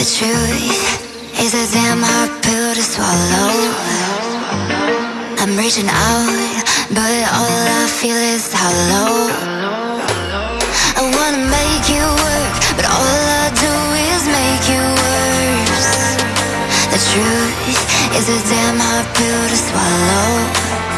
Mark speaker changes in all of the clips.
Speaker 1: The truth is a damn hard pill to swallow. I'm reaching out, but all I feel is hollow. I wanna make you work, but all I do is make you worse. The truth is a damn hard pill to swallow.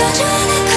Speaker 1: such an